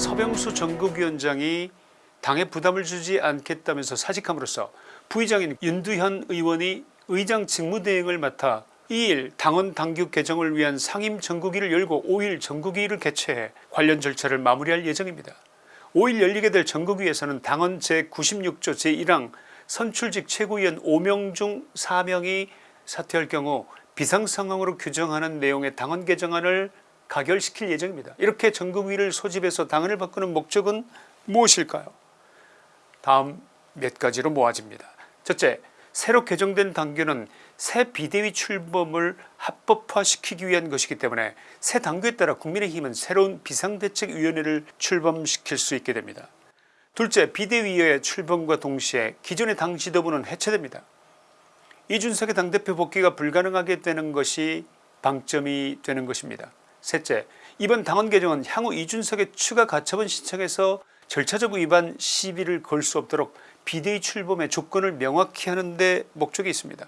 서병수 전국위원장이 당에 부담을 주지 않겠다면서 사직함으로써 부의장인 윤두현 의원이 의장 직무대행을 맡아 2일 당원 당규 개정을 위한 상임 전국위를 열고 5일 전국위를 개최해 관련 절차를 마무리할 예정입니다. 5일 열리게 될 전국위에서는 당원 제96조 제1항 선출직 최고위원 5명 중 4명이 사퇴할 경우 비상상황으로 규정하는 내용의 당원 개정안을 가결시킬 예정입니다. 이렇게 전국위를 소집해서 당원을 바꾸는 목적은 무엇일까요 다음 몇 가지로 모아집니다. 첫째 새로 개정된 당규는 새 비대위 출범을 합법화시키기 위한 것이기 때문에 새 당규에 따라 국민의힘은 새로운 비상대책위원회를 출범시킬 수 있게 됩니다. 둘째 비대위의 출범과 동시에 기존의 당 지도부는 해체됩니다. 이준석의 당대표 복귀가 불가능하게 되는 것이 방점이 되는 것입니다. 셋째 이번 당원 개정은 향후 이준석의 추가 가처분 신청에서 절차적 위반 시비를 걸 수 없도록 비대위 출범의 조건을 명확히 하는 데 목적이 있습니다.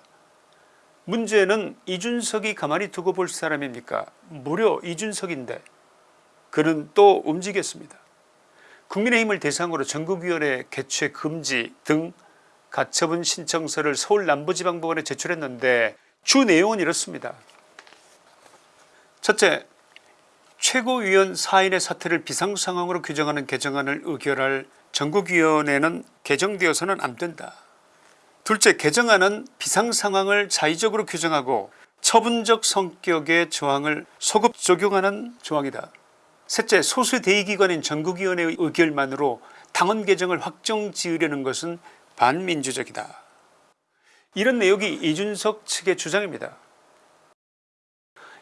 문제는 이준석이 가만히 두고 볼 사람입니까 무려 이준석인데 그는 또 움직였습니다. 국민의힘을 대상으로 전국위원회 개최 금지 등 가처분 신청서를 서울 남부지방법원에 제출했는데 주 내용은 이렇습니다. 첫째 최고위원 4인의 사퇴를 비상상황으로 규정하는 개정안을 의결할 전국위원회는 개정되어서는 안된다. 둘째 개정안은 비상상황을 자의적으로 규정하고 처분적 성격의 조항을 소급 적용하는 조항이다. 셋째 소수 대의기관인 전국위원회의 의결만으로 당원 개정을 확정 지으려는 것은 반민주적이다. 이런 내용이 이준석 측의 주장입니다.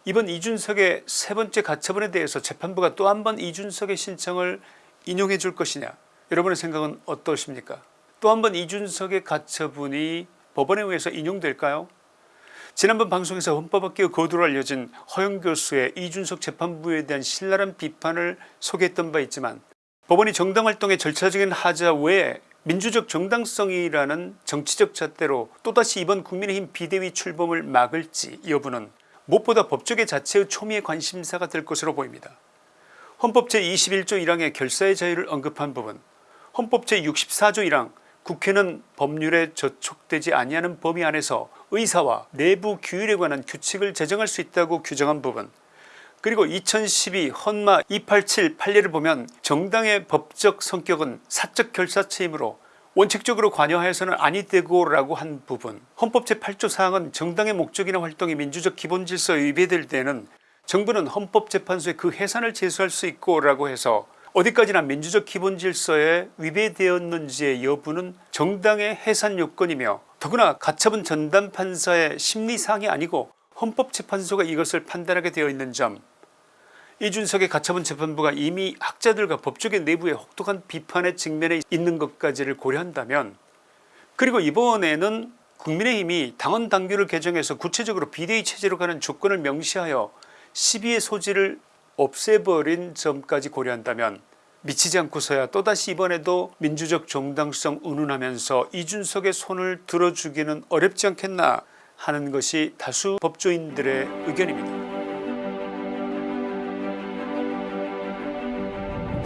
이번 이준석의 세 번째 가처분에 대해서 재판부가 또 한 번 이준석의 신청을 인용해 줄 것이냐? 여러분의 생각은 어떠십니까? 또 한 번 이준석의 가처분이 법원에 의해서 인용될까요? 지난번 방송에서 헌법학계의 거두로 알려진 허영 교수의 이준석 재판부에 대한 신랄한 비판을 소개했던 바 있지만 법원이 정당활동의 절차적인 하자 외에 민주적 정당성이라는 정치적 잣대로 또다시 이번 국민의힘 비대위 출범을 막을지 여부는 무엇보다 법조계 자체의 초미의 관심사가 될 것으로 보입니다. 헌법 제21조 1항의 결사의 자유를 언급한 부분 헌법 제64조 1항 국회는 법률에 저촉되지 아니하는 범위 안에서 의사와 내부 규율에 관한 규칙을 제정할 수 있다고 규정한 부분 그리고 2012 헌마 287 판례를 보면 정당의 법적 성격은 사적 결사체이므로 원칙적으로 관여하여서는 아니 되고 라고 한 부분. 헌법 제8조 사항은 정당의 목적이나 활동이 민주적 기본질서에 위배될 때는 정부는 헌법재판소에 그 해산을 제소할 수 있고 라고 해서 어디까지나 민주적 기본질서에 위배되었는지의 여부는 정당의 해산 요건이며 더구나 가처분 전담판사의 심리사항이 아니고 헌법재판소가 이것을 판단하게 되어 있는 점 이준석의 가처분 재판부가 이미 학자들과 법조계 내부의 혹독한 비판의 직면에 있는 것까지를 고려한다면 그리고 이번에는 국민의힘이 당원 당규를 개정해서 구체적으로 비대위 체제로 가는 조건을 명시하여 시비의 소지를 없애버린 점까지 고려한다면 미치지 않고서야 또다시 이번에도 민주적 정당성 운운하면서 이준석의 손을 들어주기는 어렵지 않겠나 하는 것이 다수 법조인들의 의견입니다.